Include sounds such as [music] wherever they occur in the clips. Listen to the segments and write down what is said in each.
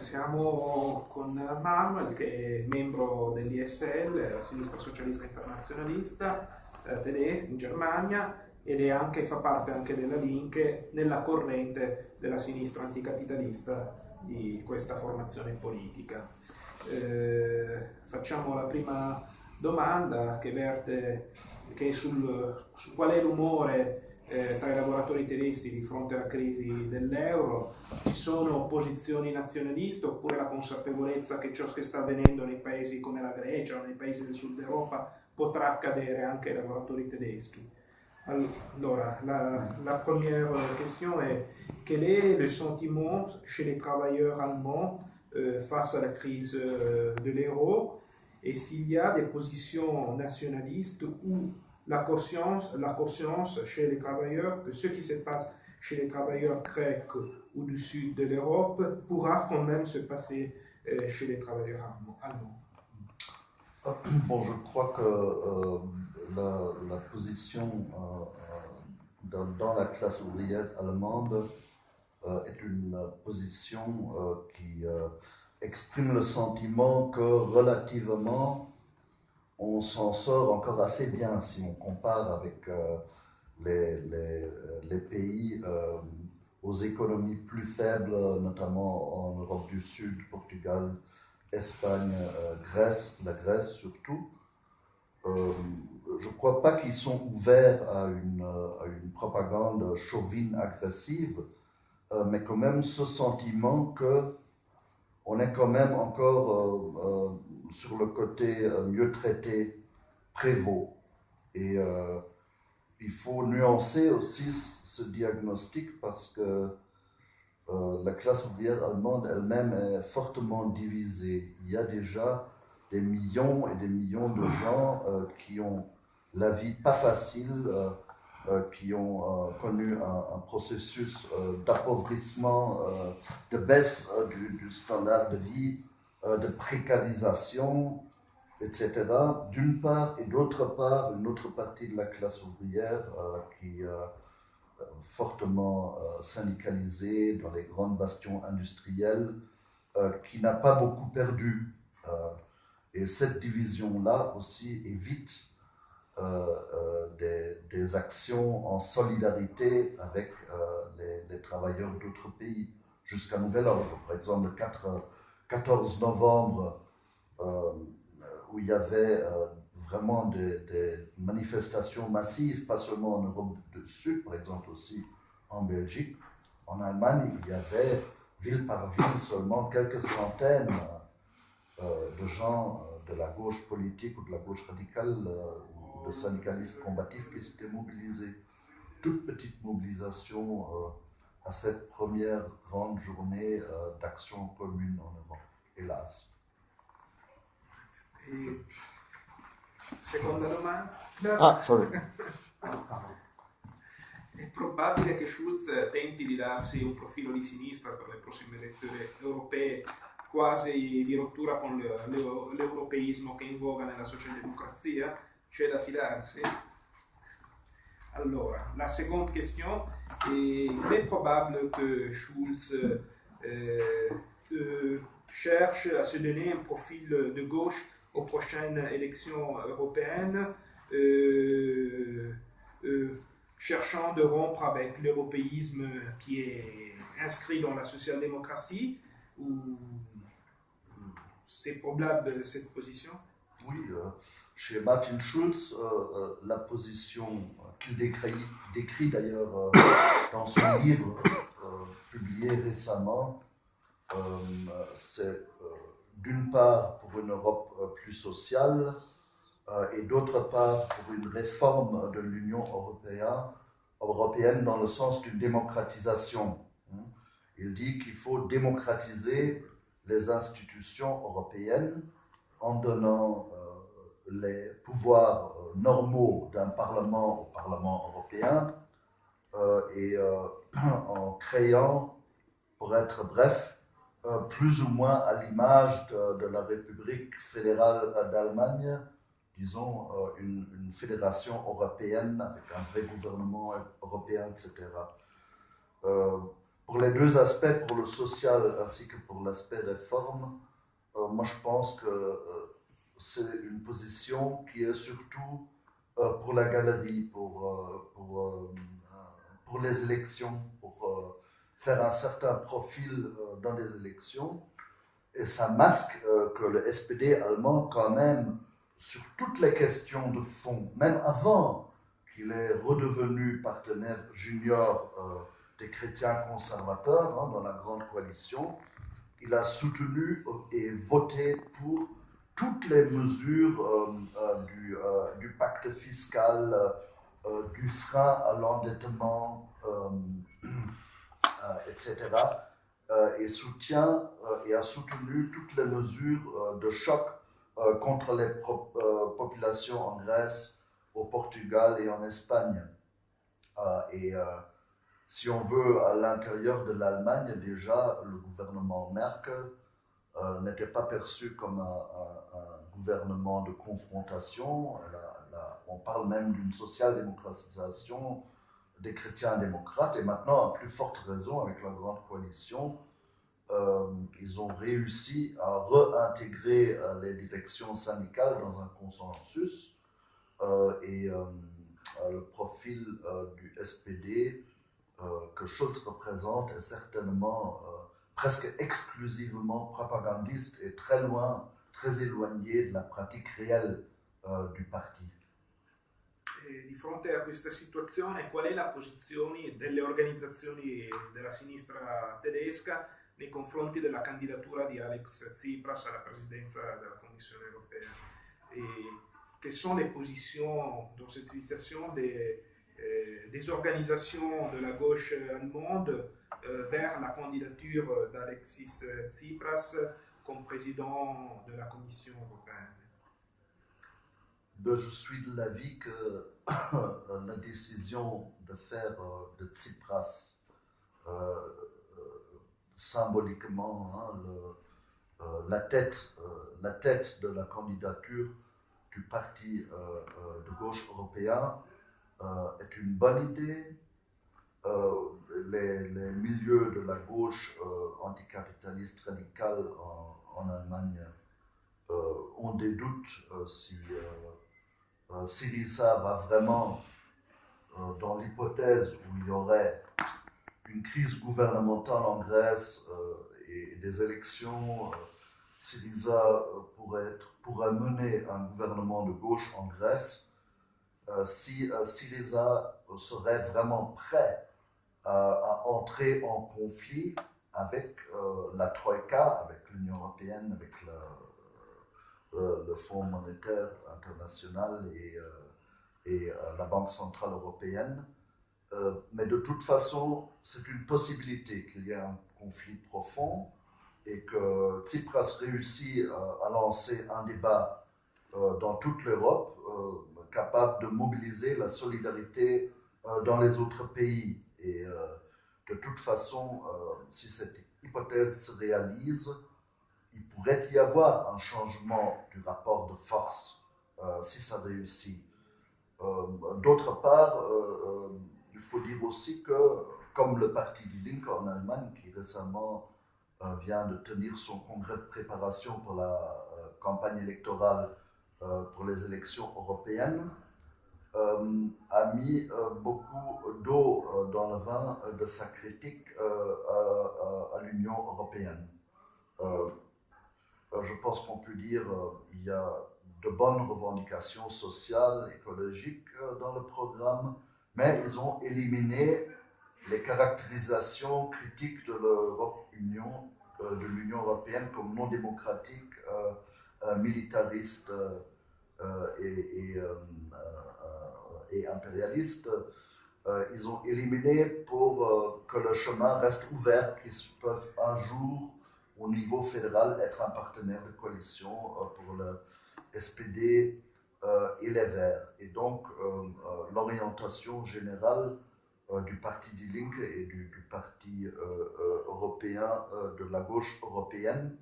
siamo con Manuel che è membro dell'ISL, la Sinistra Socialista Internazionalista eh, tedesca in Germania ed è anche, fa parte anche della Link nella corrente della sinistra anticapitalista di questa formazione politica. Eh, facciamo la prima domanda che verte che sul, su qual è l'umore eh, tedeschi di fronte alla crisi dell'euro, ci sono posizioni nazionaliste oppure la consapevolezza che ciò che sta avvenendo nei paesi come la Grecia o nei paesi del sud Europa potrà accadere anche ai lavoratori tedeschi. Alors, la, la, première question est quel est le sentiment chez les travailleurs allemands euh, face à la crise euh, de l'euro et s'il y a des positions nationalistes ou la conscience, la conscience chez les travailleurs que ce qui se passe chez les travailleurs grecs ou du sud de l'Europe pourra quand même se passer euh, chez les travailleurs allemands. Bon, je crois que la, position euh, euh, dans, la classe ouvrière allemande euh, est une position qui exprime le sentiment que relativement on s'en sort encore assez bien si on compare avec les, les, pays aux économies plus faibles, notamment en Europe du Sud, Portugal, Espagne, Grèce, la Grèce surtout je ne crois pas qu'ils sont ouverts à une, à une propagande chauvine agressive, euh, mais quand même ce sentiment que on est quand même encore euh, euh, sur le côté mieux traité prévaut. Et il faut nuancer aussi ce diagnostic parce que la classe ouvrière allemande elle-même est fortement divisée. Il y a déjà des millions et des millions de gens qui ont la vie pas facile, euh, euh, qui ont euh, connu un, processus d'appauvrissement, de baisse du, standard de vie, de précarisation, etc. D'une part, et d'autre part, une autre partie de la classe ouvrière qui est fortement syndicalisée dans les grandes bastions industriels, qui n'a pas beaucoup perdu. et cette division-là aussi évite euh, euh, des, actions en solidarité avec euh, les, travailleurs d'autres pays jusqu'à nouvel ordre. Par exemple, le 4, 14 novembre, où il y avait vraiment des, manifestations massives, pas seulement en Europe du Sud, par exemple aussi en Belgique. En Allemagne, il y avait ville par ville seulement quelques centaines de gens de la gauche politique ou de la gauche radicale de syndicalistes combatifs qui s'étaient mobilisés. Toute petite mobilisation euh, à cette première grande journée euh, d'action commune en Europe, hélas. Et seconda domanda. Ah, sorry. È probabile che Schulz tenti di darsi un profilo di sinistra per le prossime elezioni europee, quasi di rottura con l'europeismo che invoga nella socialdemocrazia? c'è da fidarsi Alors, la seconde question, il est probable que Schulz euh, euh, cherche à se donner un profil de gauche aux prochaines élections européennes, euh, cherchant de rompre avec l'européisme qui est inscrit dans la social-démocratie, c'est probable cette position? Oui, chez Martin Schulz, la position qu'il décrit, d'ailleurs dans son livre publié récemment, c'est d'une part pour une Europe plus sociale et d'autre part pour une réforme de l'Union européenne, dans le sens d'une démocratisation. Hein. Il dit qu'il faut démocratiser les institutions européennes en donnant euh, les pouvoirs euh, normaux d'un Parlement au Parlement européen euh, et [clears throat] en créant, pour être bref, plus ou moins à l'image de, la République fédérale d'Allemagne, disons, une, une, fédération européenne avec un vrai gouvernement européen, etc. pour les deux aspects, pour le social ainsi que pour l'aspect réforme, moi je pense que c'est une position qui est surtout pour la galerie, pour, pour, pour les élections, pour faire un certain profil dans les élections. Et ça masque que le SPD allemand, quand même, sur toutes les questions de fond, même avant qu'il est redevenu partenaire junior euh, des chrétiens conservateurs hein, dans la grande coalition, il a soutenu et voté pour toutes les mesures euh, euh, du, du, pacte fiscal, du frein à l'endettement, etc. et soutient et a soutenu toutes les mesures de choc euh, contre les euh, populations en Grèce, au Portugal et en Espagne. Euh, et si on veut, à l'intérieur de l'Allemagne, déjà, le gouvernement Merkel n'était pas perçu comme un, gouvernement de confrontation. on parle même d'une social-démocratisation des chrétiens démocrates, et maintenant, à plus forte raison, avec la grande coalition, euh, ils ont réussi à réintégrer euh, les directions syndicales dans un consensus euh, et le profil du SPD que Schulz représente est certainement presque exclusivement propagandiste et très loin, très éloigné de la pratique réelle du parti. E di fronte a questa situazione, qual è la posizione delle organizzazioni della sinistra tedesca nei confronti della candidatura di Alex Tsipras alla presidenza della Commissione europea? Et quelles sont les positions dans cette situation des, euh, des organisations de la gauche allemande euh, vers la candidature d'Alexis Tsipras comme président de la Commission européenne ben, Je suis de l'avis que [coughs] la décision de faire euh, de Tsipras symboliquement hein, le, euh, la, tête, euh, la tête de la candidature du parti euh, de gauche européen est une bonne idée. Les, les, milieux de la gauche anticapitaliste radicale en, Allemagne ont des doutes si Syriza va vraiment dans l'hypothèse où il y aurait une crise gouvernementale en Grèce euh, et, des élections, euh, Syriza euh, pourrait mener un gouvernement de gauche en Grèce si Syriza serait vraiment prêt à entrer en conflit avec la Troïka, avec l'Union européenne, avec le, Fonds monétaire international et, et la Banque centrale européenne. Euh, mais de toute façon, c'est une possibilité qu'il y ait un conflit profond et que Tsipras réussit euh, à lancer un débat euh, dans toute l'Europe capable de mobiliser la solidarité dans les autres pays. Et de toute façon, si cette hypothèse se réalise, il pourrait y avoir un changement du rapport de force si ça réussit. D'autre part, il faut dire aussi que, comme le parti du Link en Allemagne, qui récemment euh, vient de tenir son congrès de préparation pour la euh, campagne électorale euh, pour les élections européennes, a mis beaucoup d'eau dans le vin de sa critique à, l'Union européenne. je pense qu'on peut dire qu'il y a de bonnes revendications sociales, écologiques dans le programme, mais ils ont éliminé les caractérisations critiques de l'Europe Union, euh, de l'Union européenne comme non démocratique, euh, euh, militariste et, impérialiste. ils ont éliminé pour que le chemin reste ouvert, qu'ils peuvent un jour, au niveau fédéral, être un partenaire de coalition pour le SPD euh, et les Verts. Et donc, euh, euh, l'orientation générale du Parti Die Linke et du, Parti européen de la gauche européenne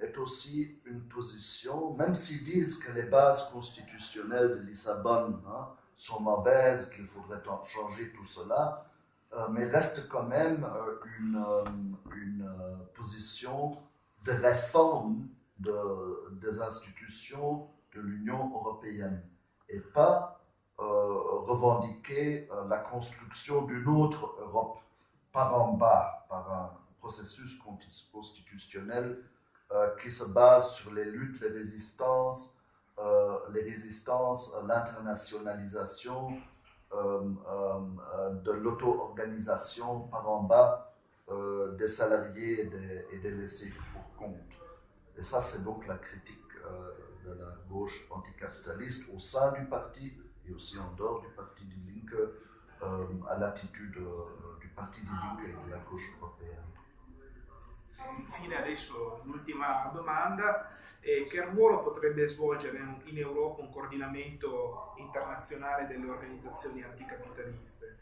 est aussi une position, même s'ils disent que les bases constitutionnelles de Lissabonne hein, sont mauvaises, qu'il faudrait changer tout cela, mais reste quand même une, une position de réforme de, des institutions de l'Union européenne et pas revendiquer la construction d'une autre Europe par en bas, par un processus constitutionnel euh, qui se base sur les luttes, les résistances, euh, les résistances, l'internationalisation euh, de l'auto-organisation par en bas des salariés et des, laissés pour compte. Et ça, c'est donc la critique de la gauche anticapitaliste au sein du parti et aussi en dehors du parti du Linke à l'attitude du parti du Linke et de la gauche européenne. Infine adesso l'ultima domanda, eh, che ruolo potrebbe svolgere in Europa un coordinamento internazionale delle organizzazioni anticapitaliste?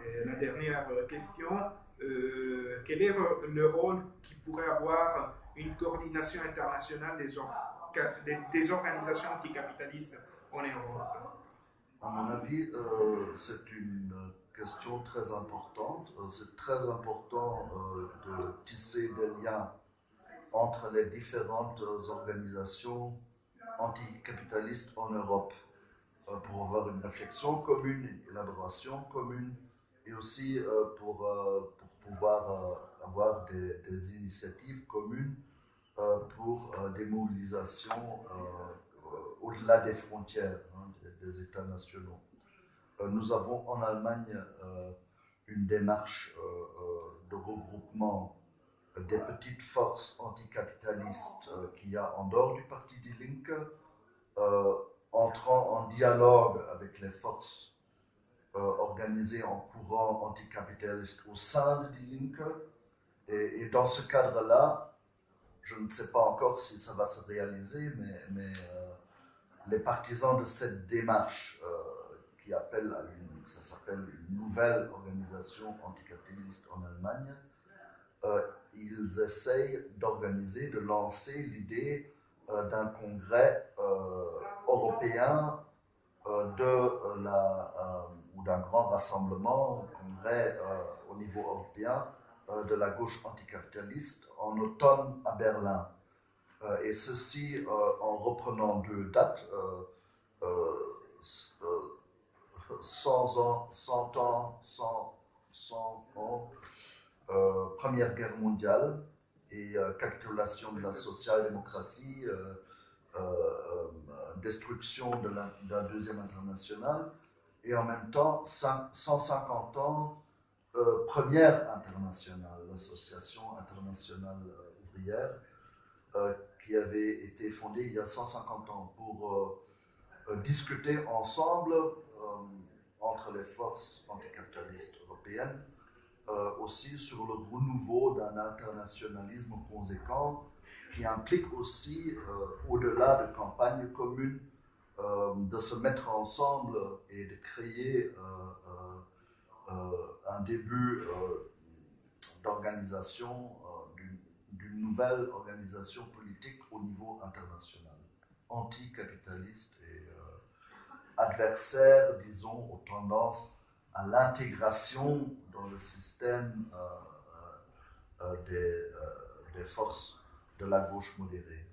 Eh, La dernière question, euh, quel est le rôle qui pourrait avoir une coordination internationale des, or des, des organisations anticapitalistes en Europe? À mon avis, euh, c'est une question très importante. Euh, c'est très important euh, de tisser des liens entre les différentes organisations anticapitalistes en Europe euh, pour avoir une réflexion commune, une élaboration commune et aussi pour, pour pouvoir avoir des, des, initiatives communes pour des mobilisations au-delà des frontières hein, des États nationaux. Euh, nous avons en Allemagne euh, une démarche euh, de regroupement des petites forces anticapitalistes qu'il y a en dehors du parti Die Linke, entrant en dialogue avec les forces organisées en courant anticapitaliste au sein de Die Linke. Et, dans ce cadre-là, je ne sais pas encore si ça va se réaliser, mais, les partisans de cette démarche à une, ça s'appelle une nouvelle organisation anticapitaliste en Allemagne, euh, ils essayent d'organiser, de lancer l'idée euh, d'un congrès euh, européen de la, ou d'un grand rassemblement, congrès au niveau européen de la gauche anticapitaliste en automne à Berlin. et ceci en reprenant deux dates. 100 ans, 100 ans, 100, 100 ans, euh, Première Guerre mondiale et euh, capitulation de la social-démocratie, euh, destruction de la, Deuxième Internationale, et en même temps 150 ans, Première Internationale, l'Association internationale ouvrière, qui avait été fondée il y a 150 ans pour discuter ensemble entre les forces anticapitalistes européennes, euh, aussi sur le renouveau d'un internationalisme conséquent qui implique aussi, euh, au-delà de campagnes communes, euh, de se mettre ensemble et de créer un début d'organisation, d'une nouvelle organisation politique au niveau international, anticapitaliste et adversaire, disons, aux tendances à l'intégration dans le système euh, euh, euh, des, des, forces de la gauche modérée.